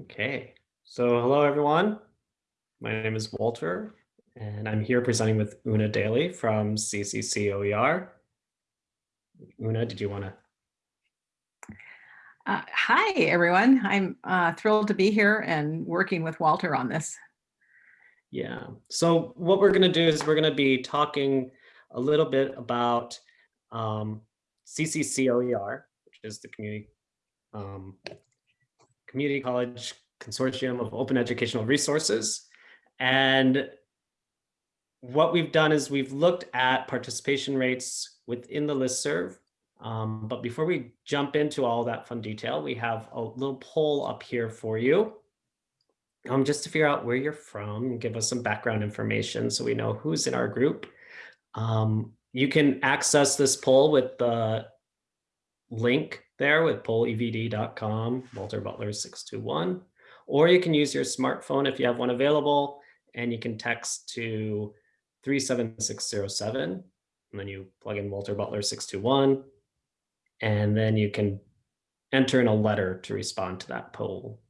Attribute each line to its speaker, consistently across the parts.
Speaker 1: Okay, so hello everyone. My name is Walter and I'm here presenting with Una Daly from CCC OER. Una, did you want to?
Speaker 2: Uh, hi, everyone. I'm uh, thrilled to be here and working with Walter on this.
Speaker 1: Yeah, so what we're going to do is we're going to be talking a little bit about um, CCC OER, which is the community um, Community College Consortium of Open Educational Resources. And what we've done is we've looked at participation rates within the listserv. Um, but before we jump into all that fun detail, we have a little poll up here for you. Um, just to figure out where you're from and give us some background information so we know who's in our group. Um, you can access this poll with the link there with pollevd.com, Walter Butler 621, or you can use your smartphone if you have one available and you can text to 37607 and then you plug in Walter Butler 621 and then you can enter in a letter to respond to that poll.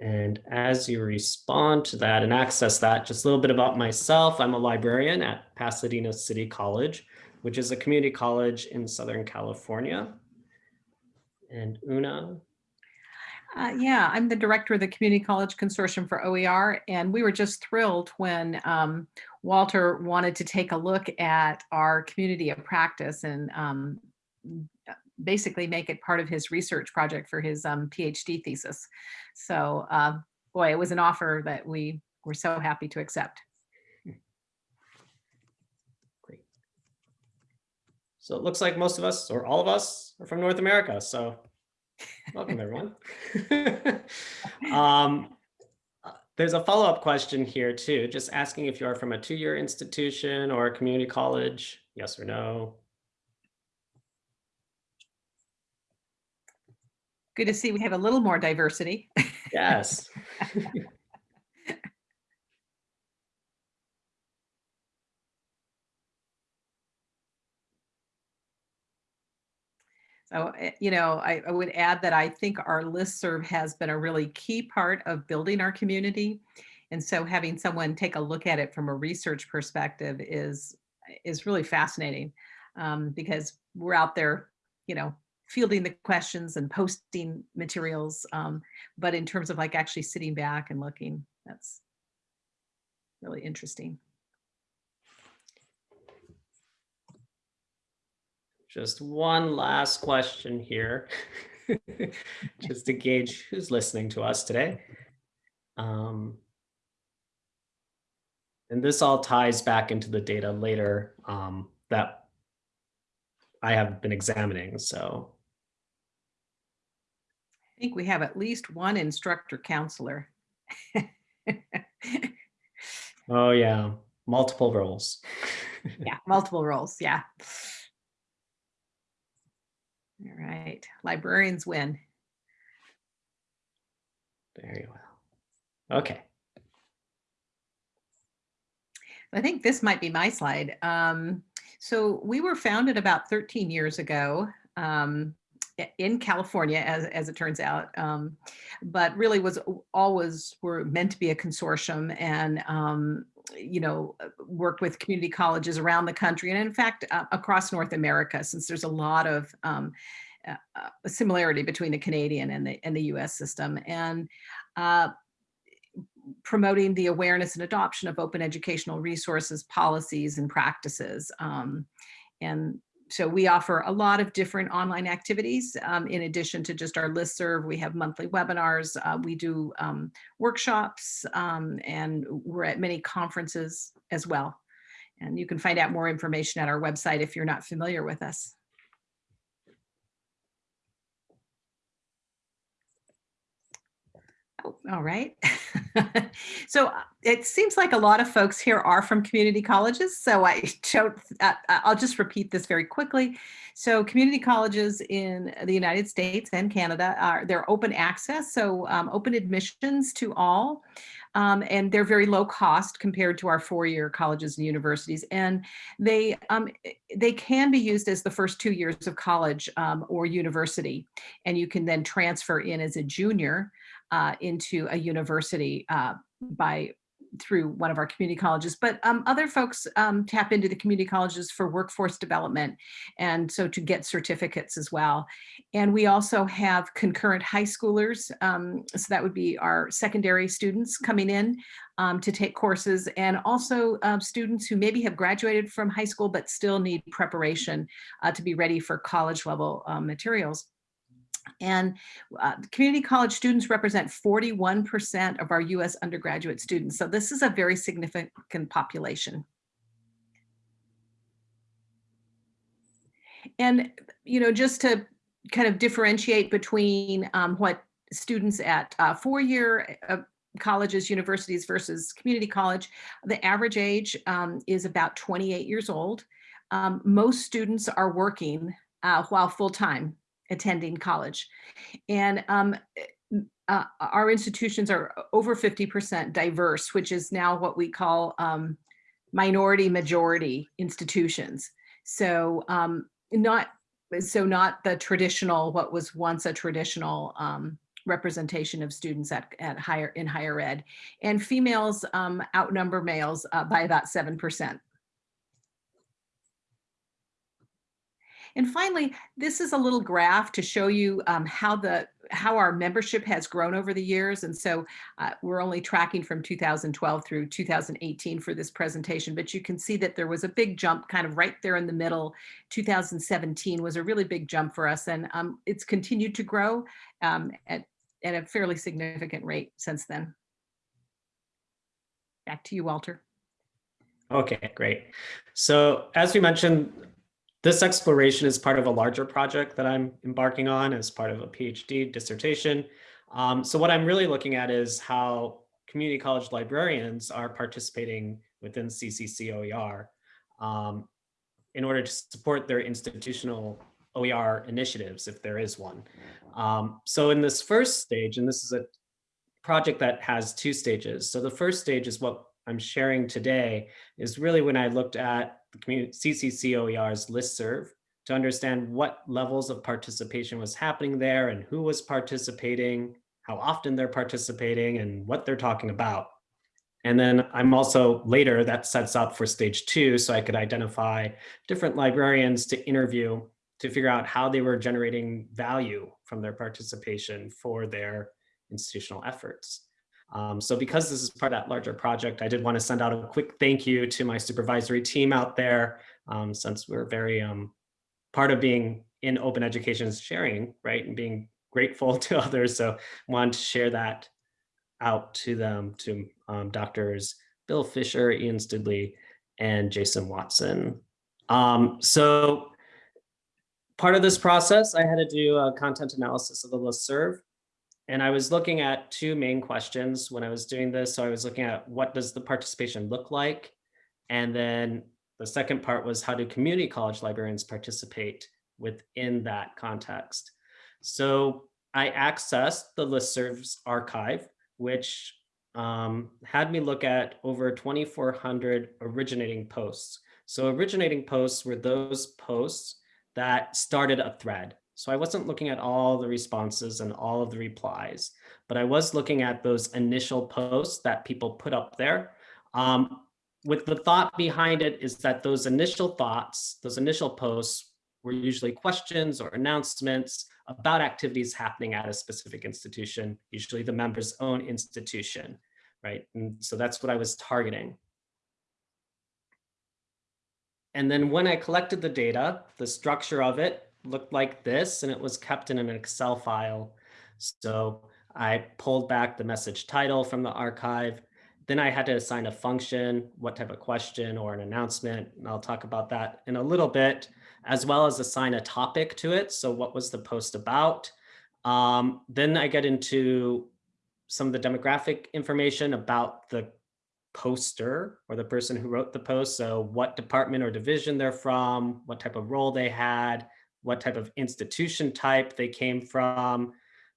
Speaker 1: And as you respond to that and access that, just a little bit about myself. I'm a librarian at Pasadena City College which is a community college in Southern California. And Una?
Speaker 2: Uh, yeah, I'm the director of the Community College Consortium for OER, and we were just thrilled when um, Walter wanted to take a look at our community of practice and um, basically make it part of his research project for his um, PhD thesis. So, uh, boy, it was an offer that we were so happy to accept.
Speaker 1: So it looks like most of us or all of us are from North America. So welcome everyone. um, there's a follow-up question here too, just asking if you are from a two-year institution or a community college, yes or no.
Speaker 2: Good to see we have a little more diversity.
Speaker 1: Yes.
Speaker 2: So, eh, you know, I, I, would add that I think our listserv has been a really key part of building our community. And so having someone take a look at it from a research perspective is, is really fascinating um, because we're out there, you know, fielding the questions and posting materials. Um, but in terms of like actually sitting back and looking, that's really interesting.
Speaker 1: Just one last question here, just to gauge who's listening to us today. Um, and this all ties back into the data later um, that I have been examining. So
Speaker 2: I think we have at least one instructor counselor.
Speaker 1: oh yeah, multiple roles.
Speaker 2: yeah, multiple roles. Yeah. All right, librarians win.
Speaker 1: Very well. Okay.
Speaker 2: I think this might be my slide. Um, so we were founded about 13 years ago um, in California, as, as it turns out, um, but really was always were meant to be a consortium and um, you know, uh, work with community colleges around the country and in fact, uh, across North America, since there's a lot of um, uh, uh similarity between the Canadian and the, and the US system. And uh, promoting the awareness and adoption of open educational resources, policies, and practices. Um, and so we offer a lot of different online activities. Um, in addition to just our listserv, we have monthly webinars, uh, we do um, workshops, um, and we're at many conferences as well. And you can find out more information at our website if you're not familiar with us. Oh, all right. so uh, it seems like a lot of folks here are from community colleges. So I don't, uh, uh, I'll just repeat this very quickly. So community colleges in the United States and Canada are they're open access, so um, open admissions to all. Um, and they're very low cost compared to our four-year colleges and universities. And they, um, they can be used as the first two years of college um, or university. And you can then transfer in as a junior uh, into a university uh, by through one of our community colleges, but um, other folks um, tap into the community colleges for workforce development and so to get certificates as well. And we also have concurrent high schoolers, um, so that would be our secondary students coming in um, to take courses and also uh, students who maybe have graduated from high school but still need preparation uh, to be ready for college level um, materials. And uh, community college students represent 41% of our US undergraduate students. So this is a very significant population. And, you know, just to kind of differentiate between um, what students at uh, four-year uh, colleges, universities versus community college, the average age um, is about 28 years old. Um, most students are working uh, while full-time attending college. And um, eh, uh, our institutions are over 50% diverse, which is now what we call um, minority majority institutions. So um, not so not the traditional, what was once a traditional um, representation of students at, at higher in higher ed. And females um, outnumber males uh, by about 7%. And finally, this is a little graph to show you um, how the how our membership has grown over the years. And so uh, we're only tracking from 2012 through 2018 for this presentation, but you can see that there was a big jump kind of right there in the middle. 2017 was a really big jump for us and um, it's continued to grow um, at, at a fairly significant rate since then. Back to you, Walter.
Speaker 1: Okay, great. So as we mentioned, this exploration is part of a larger project that I'm embarking on as part of a PhD dissertation. Um, so what I'm really looking at is how community college librarians are participating within CCCOER um, in order to support their institutional OER initiatives, if there is one. Um, so in this first stage, and this is a project that has two stages. So the first stage is what I'm sharing today is really when I looked at the community CCCOER's listserv to understand what levels of participation was happening there and who was participating, how often they're participating and what they're talking about. And then I'm also later that sets up for stage two so I could identify different librarians to interview to figure out how they were generating value from their participation for their institutional efforts. Um, so because this is part of that larger project, I did want to send out a quick thank you to my supervisory team out there, um, since we're very um, part of being in open education sharing, right, and being grateful to others. So I wanted to share that out to them, to um, doctors Bill Fisher, Ian Stoodley, and Jason Watson. Um, so part of this process, I had to do a content analysis of the listserv. And I was looking at two main questions when I was doing this. So I was looking at what does the participation look like? And then the second part was how do community college librarians participate within that context? So I accessed the listserv's archive, which um, had me look at over 2,400 originating posts. So originating posts were those posts that started a thread. So I wasn't looking at all the responses and all of the replies, but I was looking at those initial posts that people put up there. Um, with the thought behind it is that those initial thoughts, those initial posts were usually questions or announcements about activities happening at a specific institution, usually the member's own institution, right? And so that's what I was targeting. And then when I collected the data, the structure of it looked like this and it was kept in an Excel file. So I pulled back the message title from the archive. Then I had to assign a function, what type of question or an announcement. And I'll talk about that in a little bit, as well as assign a topic to it. So what was the post about? Um, then I get into some of the demographic information about the poster or the person who wrote the post. So what department or division they're from, what type of role they had, what type of institution type they came from,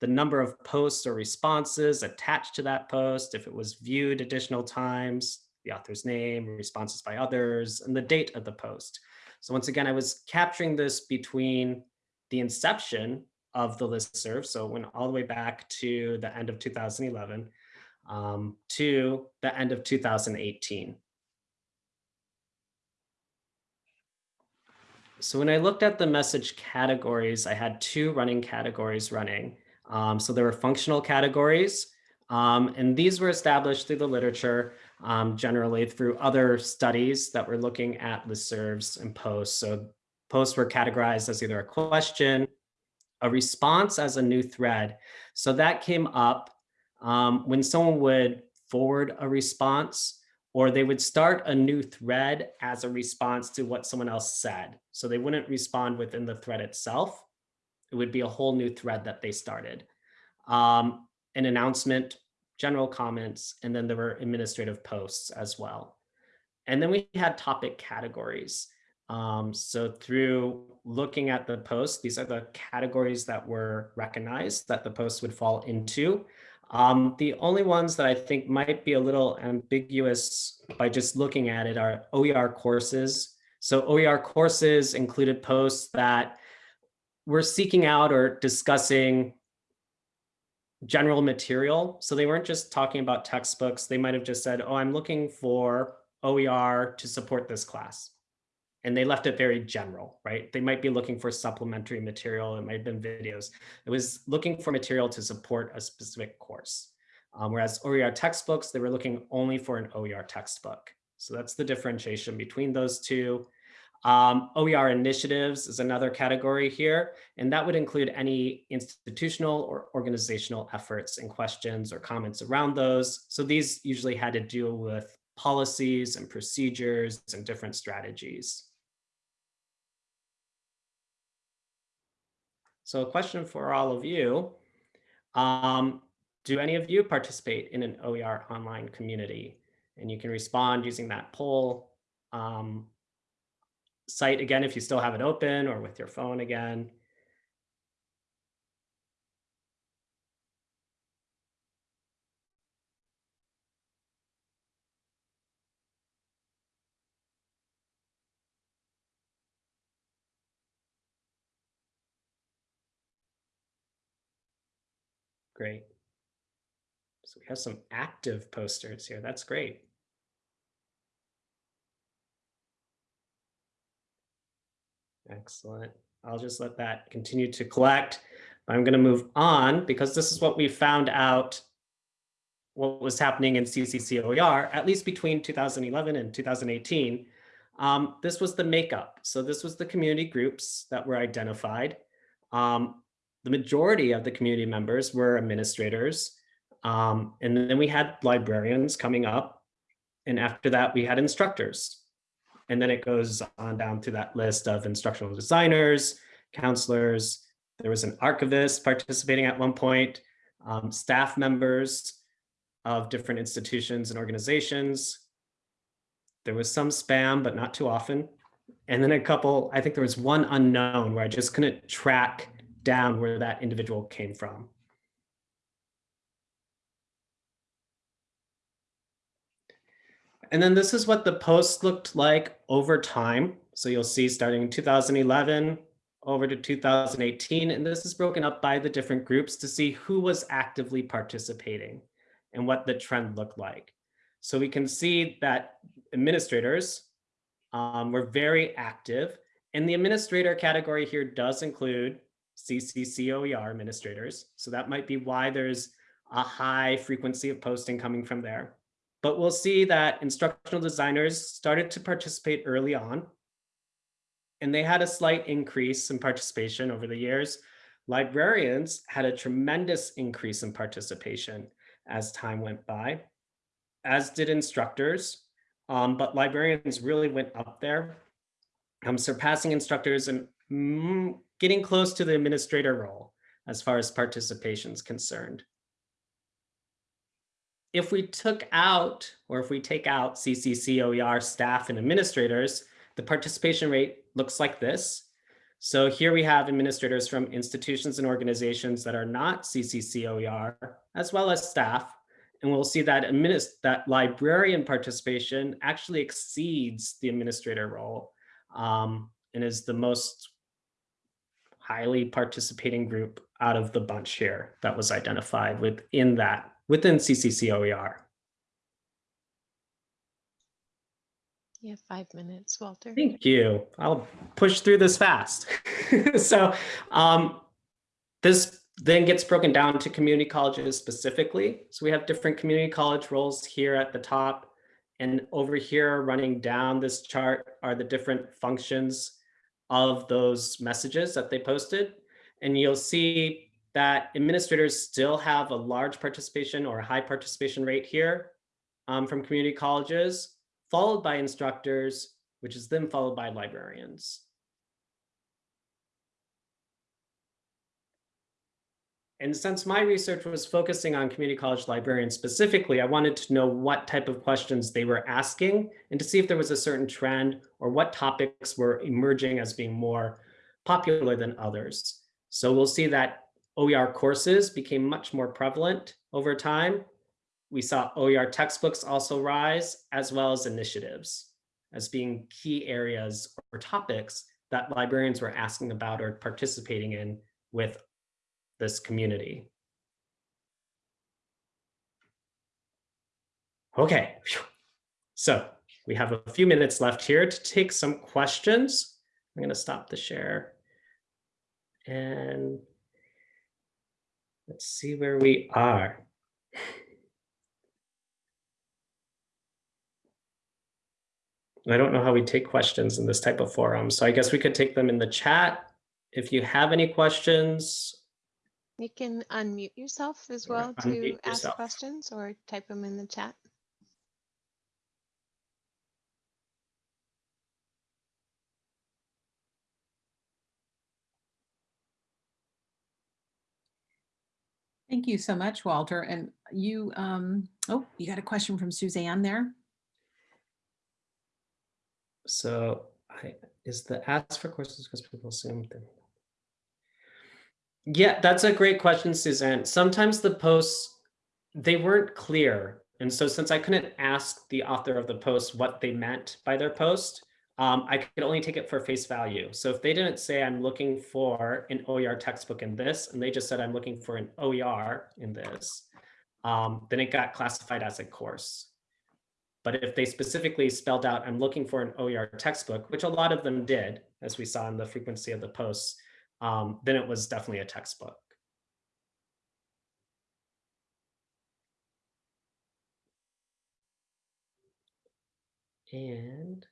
Speaker 1: the number of posts or responses attached to that post, if it was viewed additional times, the author's name, responses by others, and the date of the post. So once again, I was capturing this between the inception of the listserv, so it went all the way back to the end of 2011, um, to the end of 2018. So when I looked at the message categories, I had two running categories running. Um, so there were functional categories, um, and these were established through the literature, um, generally through other studies that were looking at listservs and posts. So posts were categorized as either a question, a response as a new thread. So that came up um, when someone would forward a response or they would start a new thread as a response to what someone else said. So they wouldn't respond within the thread itself. It would be a whole new thread that they started. Um, an announcement, general comments, and then there were administrative posts as well. And then we had topic categories. Um, so through looking at the posts, these are the categories that were recognized that the posts would fall into. Um, the only ones that I think might be a little ambiguous by just looking at it are OER courses. So OER courses included posts that were seeking out or discussing general material. So they weren't just talking about textbooks. They might have just said, oh, I'm looking for OER to support this class and they left it very general, right? They might be looking for supplementary material. It might have been videos. It was looking for material to support a specific course. Um, whereas OER textbooks, they were looking only for an OER textbook. So that's the differentiation between those two. Um, OER initiatives is another category here, and that would include any institutional or organizational efforts and questions or comments around those. So these usually had to deal with policies and procedures and different strategies. So a question for all of you. Um, do any of you participate in an OER online community? And you can respond using that poll um, site again if you still have it open or with your phone again. Great. So we have some active posters here. That's great. Excellent. I'll just let that continue to collect. I'm going to move on because this is what we found out what was happening in CCCOER, at least between 2011 and 2018. Um, this was the makeup. So this was the community groups that were identified. Um, the majority of the community members were administrators. Um, and then we had librarians coming up. And after that, we had instructors. And then it goes on down to that list of instructional designers, counselors. There was an archivist participating at one point, um, staff members of different institutions and organizations. There was some spam, but not too often. And then a couple, I think there was one unknown where I just couldn't track down where that individual came from. And then this is what the post looked like over time. So you'll see starting in 2011 over to 2018, and this is broken up by the different groups to see who was actively participating and what the trend looked like. So we can see that administrators um, were very active and the administrator category here does include CCCOER administrators. So that might be why there's a high frequency of posting coming from there. But we'll see that instructional designers started to participate early on. And they had a slight increase in participation over the years. Librarians had a tremendous increase in participation as time went by, as did instructors. Um, but librarians really went up there, um, surpassing instructors and getting close to the administrator role as far as participation is concerned. If we took out, or if we take out CCCOER staff and administrators, the participation rate looks like this. So here we have administrators from institutions and organizations that are not CCCOER, as well as staff. And we'll see that, that librarian participation actually exceeds the administrator role um, and is the most highly participating group out of the bunch here that was identified within that, within CCCOER.
Speaker 3: You have five minutes, Walter.
Speaker 1: Thank you. I'll push through this fast. so um, this then gets broken down to community colleges specifically. So we have different community college roles here at the top. And over here, running down this chart are the different functions of those messages that they posted. And you'll see that administrators still have a large participation or a high participation rate here um, from community colleges followed by instructors, which is then followed by librarians. And since my research was focusing on community college librarians specifically, I wanted to know what type of questions they were asking and to see if there was a certain trend or what topics were emerging as being more popular than others. So we'll see that OER courses became much more prevalent over time we saw OER textbooks also rise, as well as initiatives as being key areas or topics that librarians were asking about or participating in with this community. Okay, so we have a few minutes left here to take some questions. I'm going to stop the share and let's see where we are. I don't know how we take questions in this type of forum. So I guess we could take them in the chat. If you have any questions,
Speaker 3: You can unmute yourself as well to
Speaker 1: unmute
Speaker 3: ask questions or type them in the chat.
Speaker 2: Thank you so much, Walter. And you, um, oh, you got a question from Suzanne there?
Speaker 1: so I, is the ask for courses because people assume them. Yeah, that's a great question, Suzanne. Sometimes the posts, they weren't clear. And so since I couldn't ask the author of the post what they meant by their post, um, I could only take it for face value. So if they didn't say I'm looking for an OER textbook in this, and they just said I'm looking for an OER in this, um, then it got classified as a course. But if they specifically spelled out, I'm looking for an OER textbook, which a lot of them did, as we saw in the frequency of the posts, um, then it was definitely a textbook. And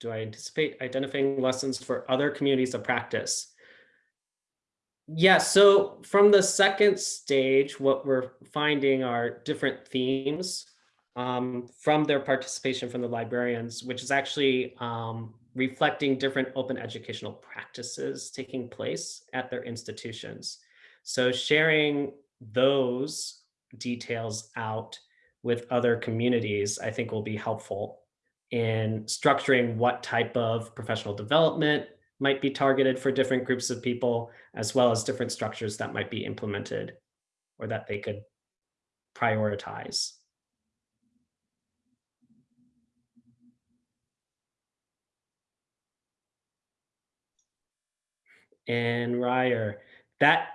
Speaker 1: do I anticipate identifying lessons for other communities of practice? Yeah, so from the second stage, what we're finding are different themes um, from their participation from the librarians, which is actually um, reflecting different open educational practices taking place at their institutions. So sharing those details out with other communities, I think will be helpful in structuring what type of professional development might be targeted for different groups of people, as well as different structures that might be implemented or that they could prioritize. And Ryer. That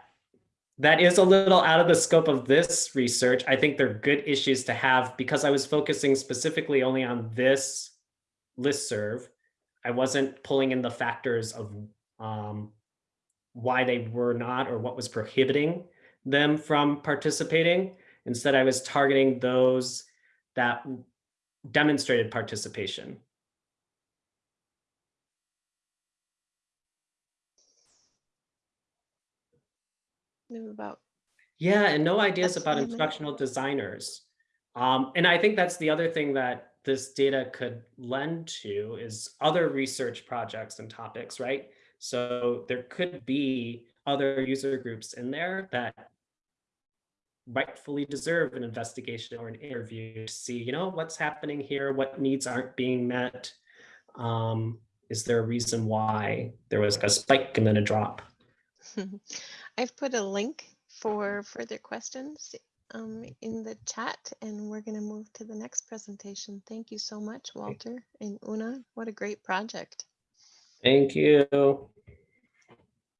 Speaker 1: that is a little out of the scope of this research. I think they're good issues to have because I was focusing specifically only on this listserv. I wasn't pulling in the factors of um, why they were not or what was prohibiting them from participating. Instead, I was targeting those that demonstrated participation.
Speaker 3: About
Speaker 1: Yeah, and no ideas about instructional designers. Um, and I think that's the other thing that this data could lend to is other research projects and topics, right? So there could be other user groups in there that rightfully deserve an investigation or an interview to see, you know, what's happening here, what needs aren't being met. Um, is there a reason why there was a spike and then a drop?
Speaker 3: I've put a link for further questions um, in the chat and we're going to move to the next presentation. Thank you so much, Walter and Una. What a great project.
Speaker 1: Thank you.